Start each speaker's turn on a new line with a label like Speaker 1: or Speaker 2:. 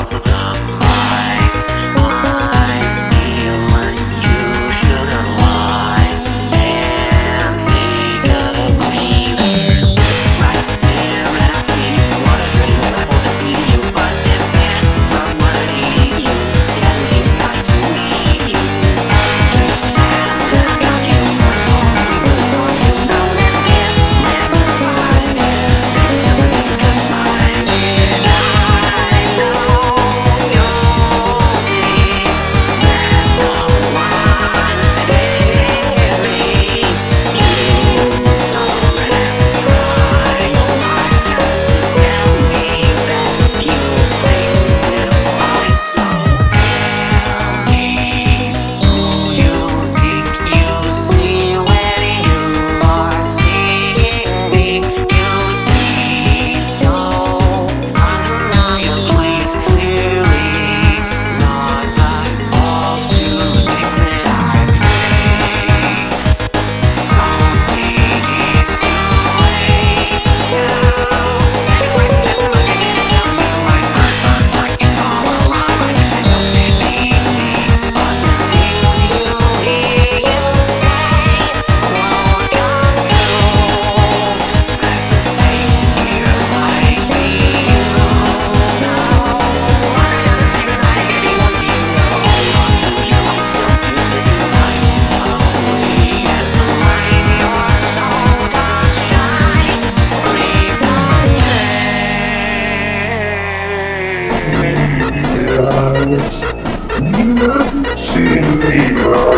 Speaker 1: of the mind.
Speaker 2: silence. Nothing in me.